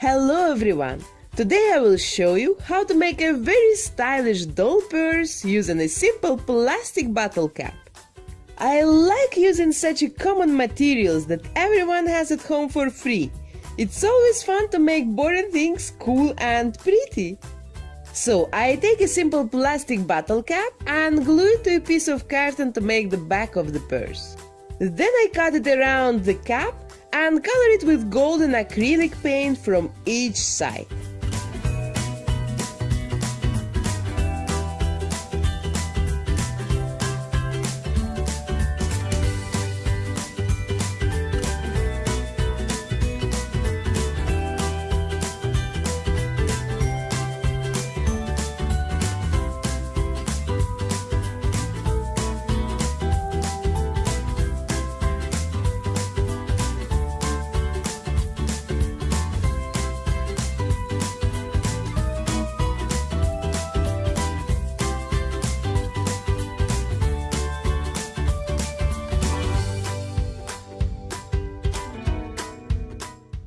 Hello everyone! Today I will show you how to make a very stylish doll purse using a simple plastic bottle cap. I like using such common materials that everyone has at home for free. It's always fun to make boring things cool and pretty. So I take a simple plastic bottle cap and glue it to a piece of carton to make the back of the purse. Then I cut it around the cap and color it with golden acrylic paint from each side.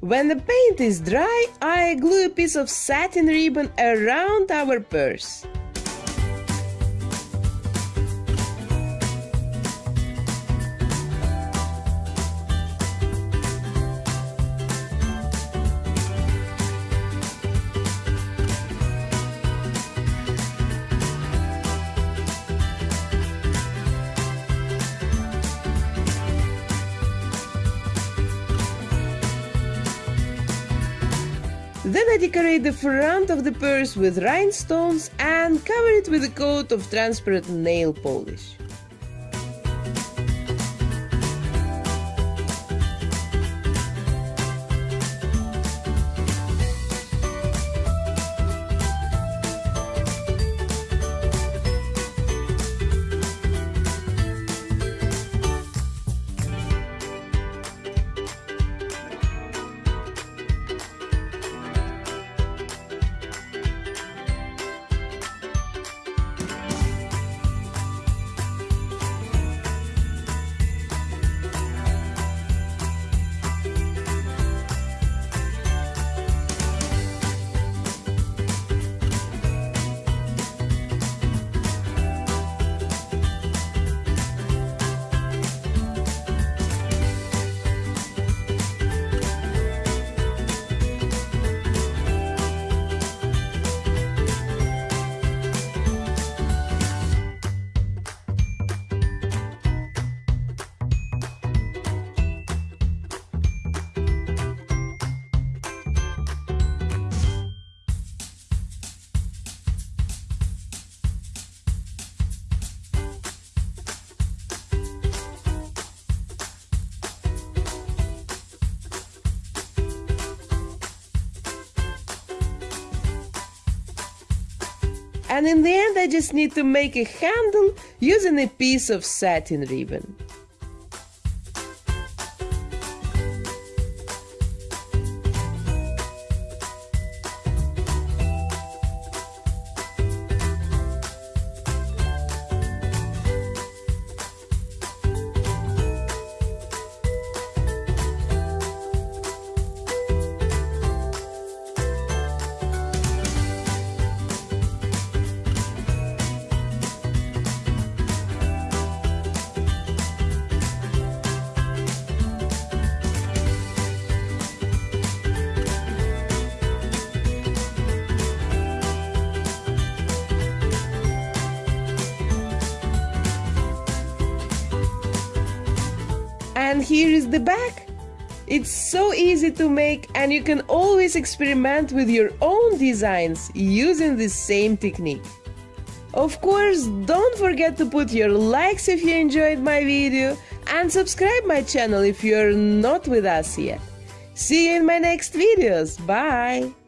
When the paint is dry, I glue a piece of satin ribbon around our purse. Then I decorate the front of the purse with rhinestones and cover it with a coat of transparent nail polish. And in the end I just need to make a handle using a piece of satin ribbon. And here is the back. It's so easy to make and you can always experiment with your own designs using the same technique. Of course, don't forget to put your likes if you enjoyed my video and subscribe my channel if you're not with us yet. See you in my next videos. Bye!